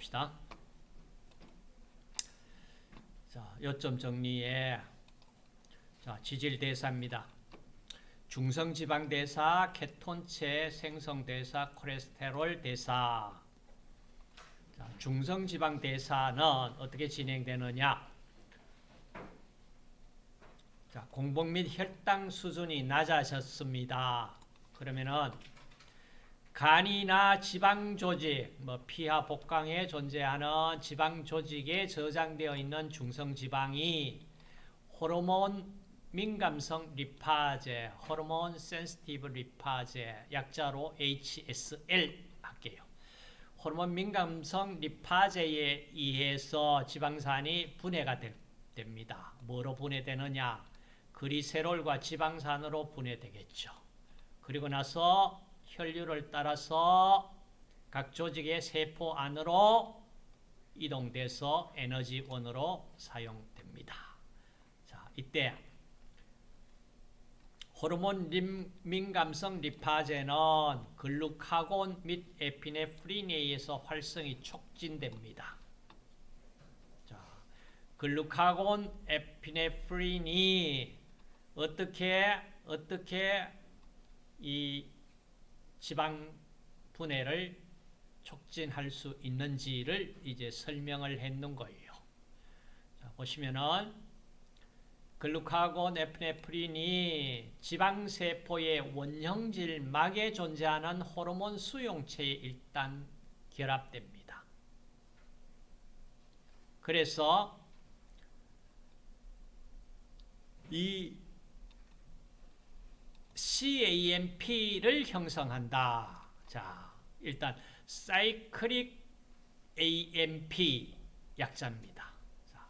봅시다. 자, 요점 정리에 자, 지질 대사입니다. 중성 지방 대사, 케톤체 생성 대사, 콜레스테롤 대사. 자, 중성 지방 대사는 어떻게 진행되느냐? 자, 공복 및 혈당 수준이 낮아졌습니다. 그러면은 간이나 지방 조직, 뭐 피하 복강에 존재하는 지방 조직에 저장되어 있는 중성 지방이 호르몬 민감성 리파제, hormone sensitive lipase, 약자로 HSL 할게요. 호르몬 민감성 리파제에 의해서 지방산이 분해가 되, 됩니다. 뭐로 분해되느냐? 글리세롤과 지방산으로 분해되겠죠. 그리고 나서 혈류를 따라서 각 조직의 세포 안으로 이동돼서 에너지원으로 사용됩니다. 자, 이때 호르몬 림, 민감성 리파제는 글루카곤 및 에피네프린에 의해서 활성이 촉진됩니다. 자, 글루카곤 에피네프린이 어떻게 어떻게 이 지방 분해를 촉진할 수 있는지를 이제 설명을 했는 거예요. 자, 보시면은 글루카곤 에피네프린이 지방세포의 원형질막에 존재하는 호르몬 수용체에 일단 결합됩니다. 그래서 이 CAMP를 형성한다. 자, 일단 사이클릭 AMP 약자입니다. 자,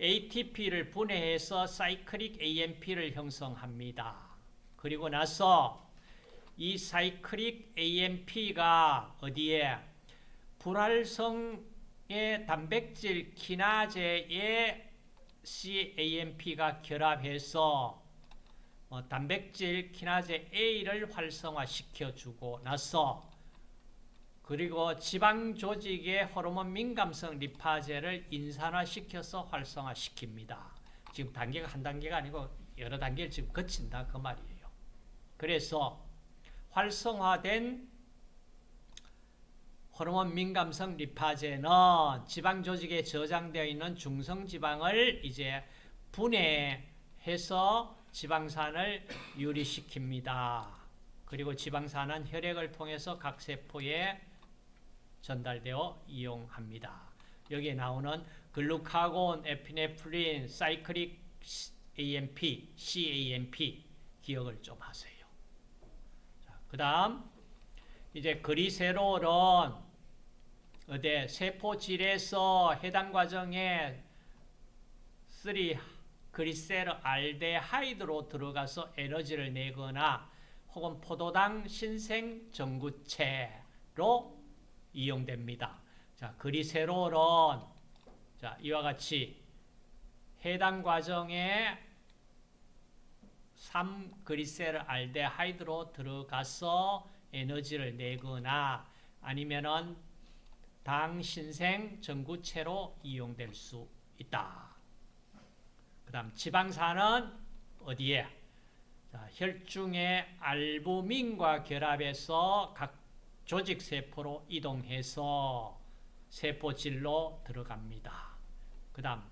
ATP를 분해해서 사이클릭 AMP를 형성합니다. 그리고 나서 이 사이클릭 AMP가 어디에 불활성의 단백질 키나제에 CAMP가 결합해서 어, 단백질 키나제 A를 활성화시켜주고 나서 그리고 지방 조직의 호르몬 민감성 리파제를 인산화시켜서 활성화시킵니다. 지금 단계가 한 단계가 아니고 여러 단계를 지금 거친다 그 말이에요. 그래서 활성화된 호르몬 민감성 리파제는 지방 조직에 저장되어 있는 중성 지방을 이제 분해해서 지방산을 유리시킵니다. 그리고 지방산은 혈액을 통해서 각 세포에 전달되어 이용합니다. 여기에 나오는 글루카곤, 에피네프린, 사이클릭 AMP, CAMP 기억을 좀 하세요. 그 다음 이제 그리세롤은 어디 세포질에서 해당 과정에 3 그리세르 알데하이드로 들어가서 에너지를 내거나 혹은 포도당 신생 전구체로 이용됩니다. 자, 그리세롤은 자, 이와 같이 해당 과정에 3그리세르 알데하이드로 들어가서 에너지를 내거나 아니면은 당신생 전구체로 이용될 수 있다. 그 다음 지방산은 어디에? 자, 혈중의 알부민과 결합해서 각 조직세포로 이동해서 세포질로 들어갑니다. 그 다음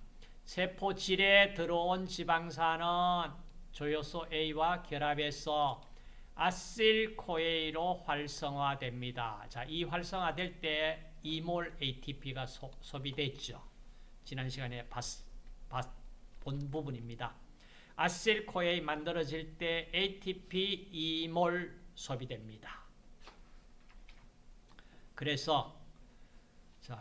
세포질에 들어온 지방산은 조효소 A와 결합해서 아실코에이로 활성화됩니다. 자, 이 활성화될 때 2몰 ATP가 소, 비됐죠 지난 시간에 봤, 봤, 본 부분입니다. 아실코에이 만들어질 때 ATP 2몰 소비됩니다. 그래서 자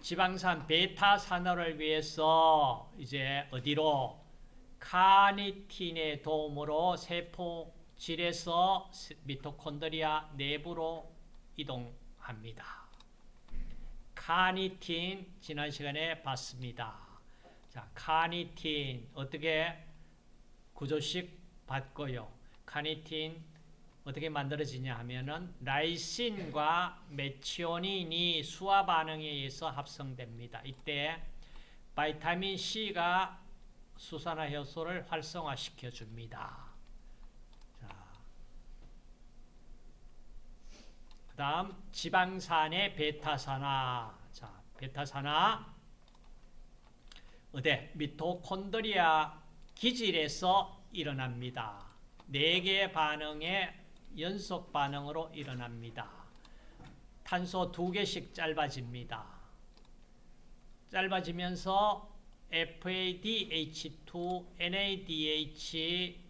지방산 베타 산화를 위해서 이제 어디로 카니틴의 도움으로 세포질에서 미토콘드리아 내부로 이동합니다. 카니틴 지난 시간에 봤습니다. 자, 카니틴 어떻게 구조식 봤고요. 카니틴 어떻게 만들어지냐 하면은 라이신과 메치오닌이 수화 반응에 의해서 합성됩니다. 이때 바이타민 C가 수산화 효소를 활성화시켜 줍니다. 자. 그 다음 지방산의 베타산화. 자, 베타산화 어디 미토콘드리아 기질에서 일어납니다. 네 개의 반응의 연속 반응으로 일어납니다. 탄소 두 개씩 짧아집니다. 짧아지면서 FADH2, NADH,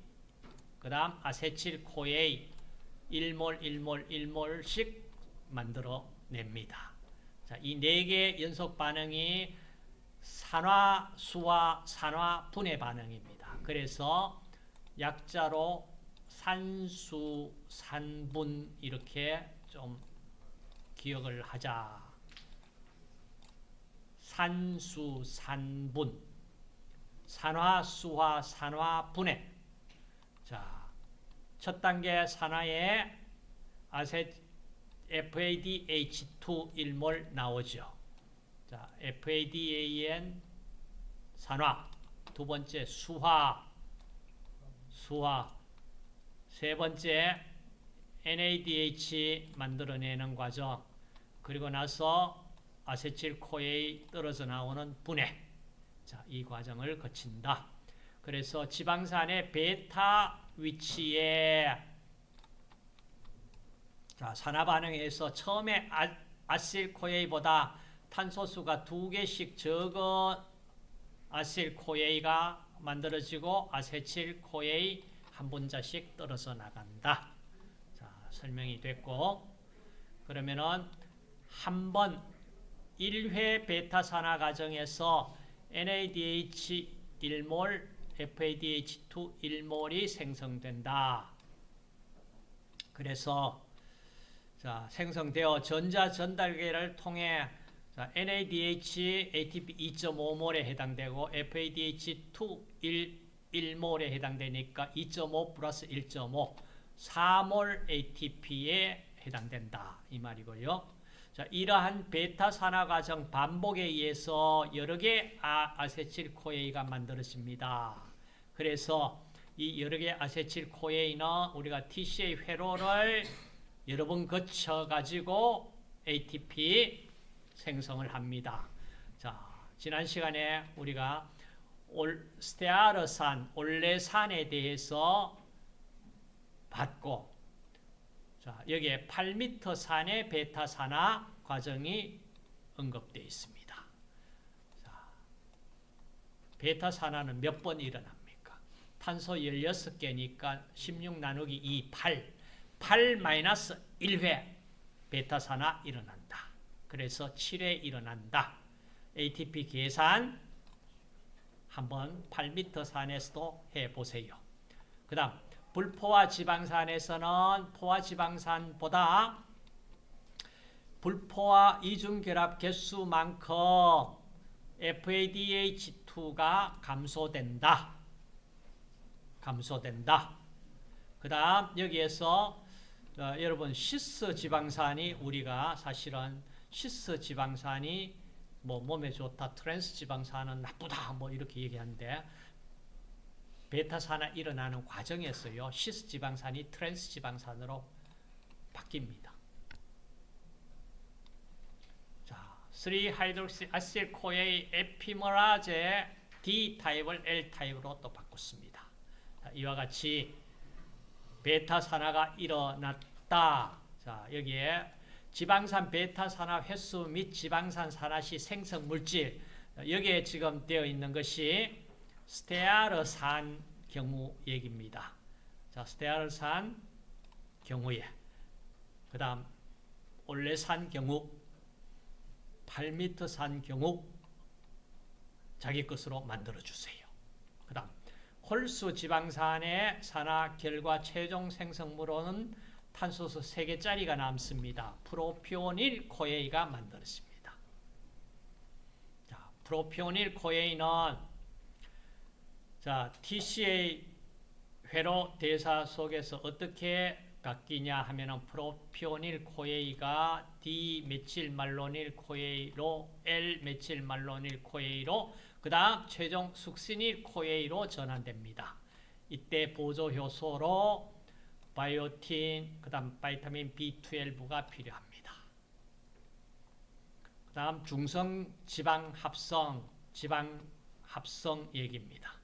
그 다음 아세틸코에 1몰, 1몰, 1몰씩 만들어 냅니다. 자, 이 네개 연속 반응이 산화, 수화, 산화, 분해 반응입니다. 그래서 약자로 산수, 산분 이렇게 좀 기억을 하자. 산수, 산분, 산화, 수화, 산화, 분해. 자, 첫 단계 산화에 아세 FADH2 1몰 나오죠. 자, FADAN 산화. 두 번째 수화. 수화. 세 번째 NADH 만들어내는 과정. 그리고 나서 아세틸 코에 떨어져 나오는 분해. 자, 이 과정을 거친다. 그래서 지방산의 베타 위치에 자, 산화 반응에서 처음에 아, 아실코에이보다 탄소수가 두 개씩 적은 아실코에이가 만들어지고 아세틸코에이 한 분자씩 떨어져 나간다. 자, 설명이 됐고 그러면은 한 번 1회 베타 산화 과정에서 NADH 1몰, FADH2 1몰이 생성된다. 그래서 자, 생성되어 전자 전달계를 통해 자, NADH ATP 2.5몰에 해당되고 FADH2 1, 1몰에 해당되니까 2.5 플러스 1.5 4몰 ATP에 해당된다. 이 말이고요. 자, 이러한 베타 산화 과정 반복에 의해서 여러 개 아, 아세틸코에이가 만들어집니다. 그래서 이 여러 개 아세틸코에이는 우리가 TCA 회로를 여러 번 거쳐 가지고 ATP 생성을 합니다. 자, 지난 시간에 우리가 올, 스테아르산, 올레산에 대해서 봤고 자, 여기에 8m 산의 베타 산화 과정이 언급되어 있습니다. 자, 베타 산화는 몇 번 일어납니까? 탄소 16개니까 16 나누기 2, 8. 8 마이너스 1회 베타 산화 일어난다. 그래서 7회 일어난다. ATP 계산 한번 8m 산에서도 해보세요. 그 다음 불포화 지방산에서는 포화 지방산보다 불포화 이중 결합 개수만큼 FADH2가 감소된다. 감소된다. 그 다음 여기에서 어, 여러분 시스 지방산이 우리가 사실은 시스 지방산이 뭐 몸에 좋다, 트랜스 지방산은 나쁘다 뭐 이렇게 얘기하는데 베타산화 일어나는 과정에서요. 시스 지방산이 트랜스 지방산으로 바뀝니다. 자, 3hydroxy acyl CoA epimerase D 타입을 L 타입으로 또 바꿨습니다. 자, 이와 같이 베타산화가 일어났다. 자, 여기에 지방산 베타산화 횟수 및 지방산 산화 시 생성 물질 여기에 지금 되어 있는 것이 스테아르산 경우 얘기입니다. 자, 스테아르산 경우에 그 다음 올레산 경우 8m 산 경우 자기 것으로 만들어주세요. 그 다음 홀수 지방산의 산화 결과 최종 생성물로는 탄소수 3개짜리가 남습니다. 프로피오닐 코에이가 만들어집니다. 자, propionyl CoA는 자, TCA 회로 대사 속에서 어떻게 바뀌냐 하면은 propionyl CoA가 D 메칠 말로닐 코에이로 L 메칠 말로닐 코에이로 그 다음 최종 succinyl CoA로 전환됩니다. 이때 보조 효소로 biotin 그 다음 vitamin B12가 필요합니다. 그 다음 중성 지방 합성 지방 합성 얘기입니다.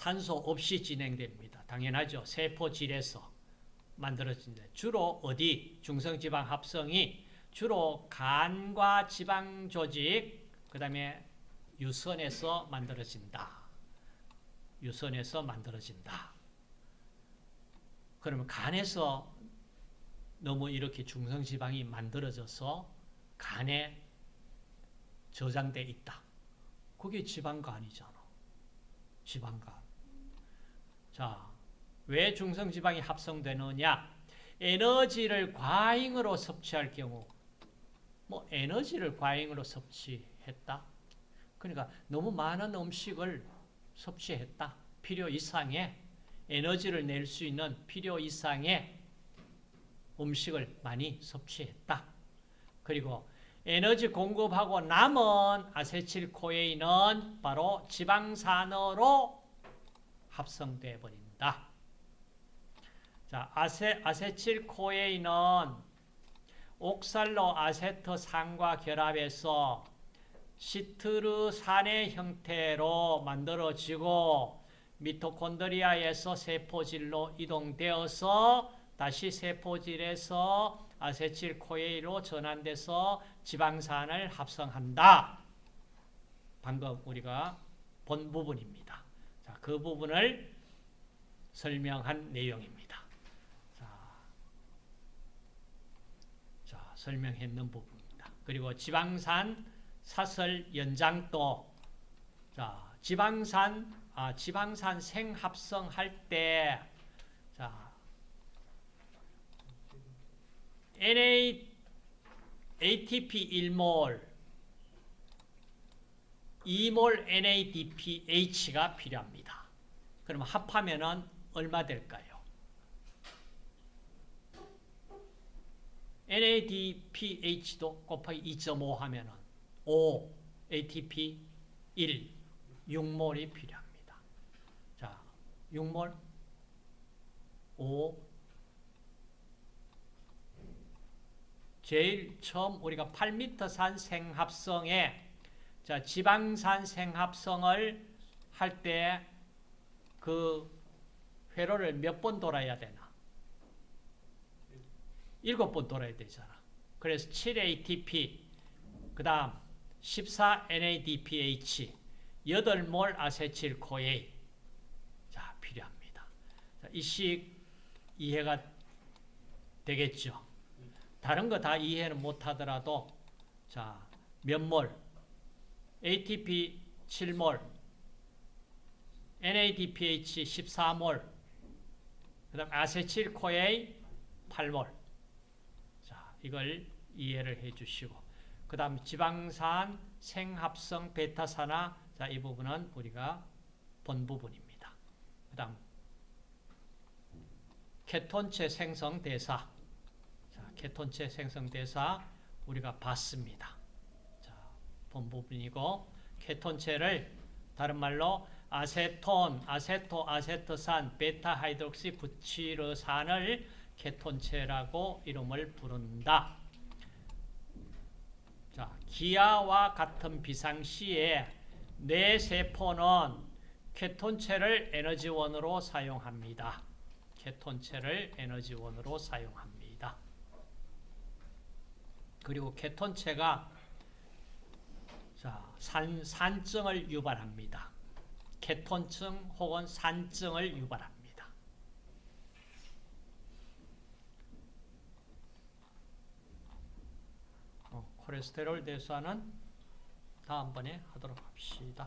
산소 없이 진행됩니다. 당연하죠. 세포질에서 만들어진다. 주로 어디? 중성지방 합성이 주로 간과 지방 조직, 그 다음에 유선에서 만들어진다. 유선에서 만들어진다. 그러면 간에서 너무 이렇게 중성지방이 만들어져서 간에 저장돼 있다. 그게 지방간이잖아. 지방간. 자, 왜 중성지방이 합성되느냐? 에너지를 과잉으로 섭취할 경우, 뭐 에너지를 과잉으로 섭취했다. 그러니까 너무 많은 음식을 섭취했다. 필요 이상의 에너지를 낼 수 있는 필요 이상의 음식을 많이 섭취했다. 그리고 에너지 공급하고 남은 아세틸코에인은 바로 지방산으로 합성돼 버린다. 자, 아세, 아세틸 코에인은 옥살로 아세트산과 결합해서 시트르산의 형태로 만들어지고 미토콘드리아에서 세포질로 이동되어서 다시 세포질에서 아세틸코에인으로 전환돼서 지방산을 합성한다. 방금 우리가 본 부분입니다. 자, 그 부분을 설명한 내용입니다. 자, 자 설명했는 부분입니다. 그리고 지방산 사설 연장도 자, 지방산 아, 지방산 생합성 할 때 자, NA ATP 1몰 2몰 NADPH가 필요합니다. 그럼 합하면은 얼마 될까요? NADPH도 곱하기 2.5 하면은 5 ATP 1 6몰이 필요합니다. 자, 6몰 5 제일 처음 우리가 8m산 생합성에 자, 지방산 생합성을 할 때 그 회로를 몇 번 돌아야 되나? 7번 돌아야 되잖아. 그래서 7ATP 그 다음 14NADPH 8몰 아세틸 코에인 자, 필요합니다. 자, 이식 이해가 되겠죠? 다른 거 다 이해는 못 하더라도 자, 몇 몰? ATP 7몰, NADPH 14몰, 그 다음 아세틸코에인 8몰. 자, 이걸 이해를 해 주시고, 그 다음 지방산, 생합성 베타산화, 자, 이 부분은 우리가 본 부분입니다. 그 다음, 케톤체 생성 대사. 자, 케톤체 생성 대사 우리가 봤습니다. 자, 본 부분이고, 케톤체를 다른 말로 아세톤, 아세토, 아세트산, 베타 hydroxy 부티르산을 케톤체라고 이름을 부른다. 자, 기아와 같은 비상시에 뇌 세포는 케톤체를 에너지원으로 사용합니다. 케톤체를 에너지원으로 사용합니다. 그리고 케톤체가 자, 산, 산증을 유발합니다. 케톤증 혹은 산증을 유발합니다. 어, 콜레스테롤 대수하는 다음번에 하도록 합시다.